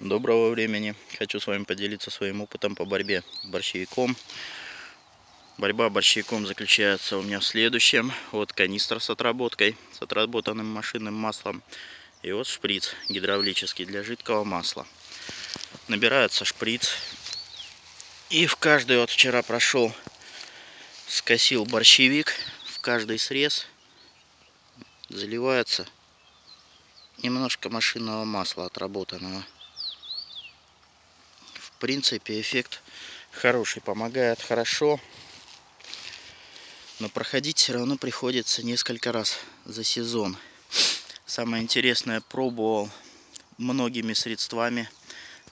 Доброго времени. Хочу с вами поделиться своим опытом по борьбе с борщевиком. Борьба борщевиком заключается у меня в следующем. Вот канистра с отработкой, с отработанным машинным маслом. И вот шприц гидравлический для жидкого масла. Набирается шприц. И в каждый, вот вчера прошел, скосил борщевик. В каждый срез заливается немножко машинного масла отработанного принципе, эффект хороший, помогает хорошо. Но проходить все равно приходится несколько раз за сезон. Самое интересное, пробовал многими средствами,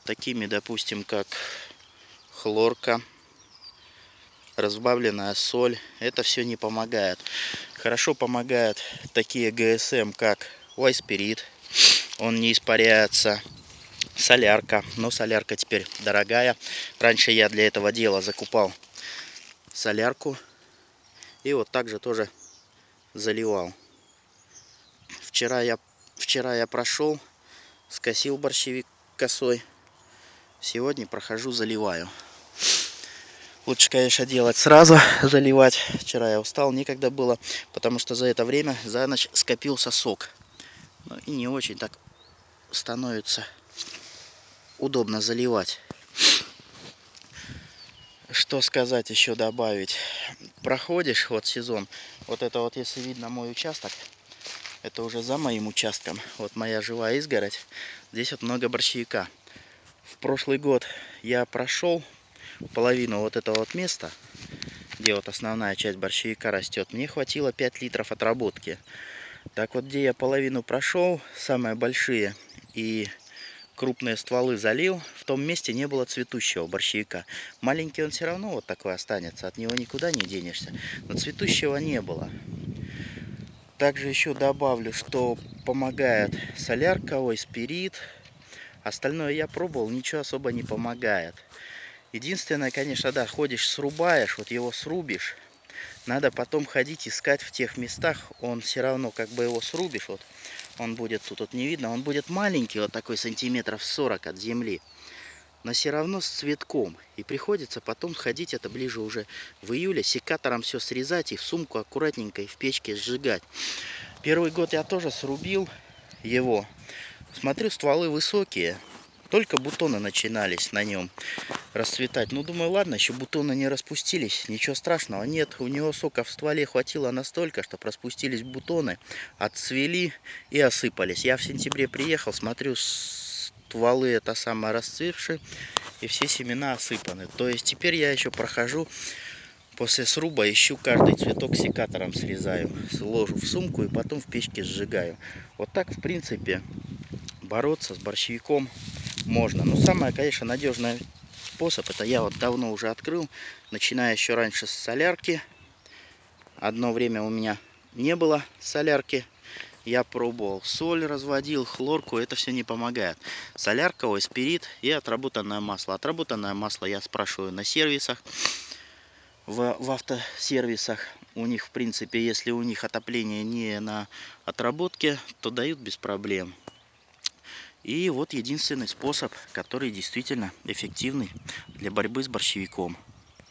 такими, допустим, как хлорка, разбавленная соль. Это все не помогает. Хорошо помогают такие ГСМ, как Вайспирит. Он не испаряется солярка. Но солярка теперь дорогая. Раньше я для этого дела закупал солярку. И вот также тоже заливал. Вчера я, вчера я прошел, скосил борщевик косой. Сегодня прохожу, заливаю. Лучше, конечно, делать сразу, заливать. Вчера я устал, некогда было, потому что за это время за ночь скопился сок. Ну и не очень так становится удобно заливать. Что сказать еще добавить? Проходишь вот сезон, вот это вот если видно мой участок, это уже за моим участком. Вот моя живая изгородь. Здесь вот много борщевика. В прошлый год я прошел половину вот этого вот места, где вот основная часть борщевика растет. Мне хватило 5 литров отработки. Так вот, где я половину прошел, самые большие и крупные стволы залил, в том месте не было цветущего борщевика. Маленький он все равно вот такой останется, от него никуда не денешься. Но цветущего не было. Также еще добавлю, что помогает солярка, ой, спирит. Остальное я пробовал, ничего особо не помогает. Единственное, конечно, да, ходишь, срубаешь, вот его срубишь. Надо потом ходить искать в тех местах, он все равно, как бы его срубишь, вот, он будет, тут вот не видно, он будет маленький, вот такой сантиметров 40 от земли. Но все равно с цветком. И приходится потом ходить, это ближе уже в июле, секатором все срезать и в сумку аккуратненько и в печке сжигать. Первый год я тоже срубил его. Смотрю, стволы высокие. Только бутоны начинались на нем расцветать. Ну, думаю, ладно, еще бутоны не распустились, ничего страшного. Нет, у него сока в стволе хватило настолько, что распустились бутоны, отцвели и осыпались. Я в сентябре приехал, смотрю, стволы это самое расцвевшие, и все семена осыпаны. То есть теперь я еще прохожу после сруба, ищу каждый цветок секатором срезаю, сложу в сумку и потом в печке сжигаю. Вот так, в принципе, бороться с борщевиком можно. Но самое, конечно, надежный способ, это я вот давно уже открыл, начиная еще раньше с солярки. Одно время у меня не было солярки. Я пробовал соль, разводил, хлорку, это все не помогает. Солярка, ой, спирит и отработанное масло. Отработанное масло я спрашиваю на сервисах, в, в автосервисах. У них, в принципе, если у них отопление не на отработке, то дают без проблем. И вот единственный способ, который действительно эффективный для борьбы с борщевиком.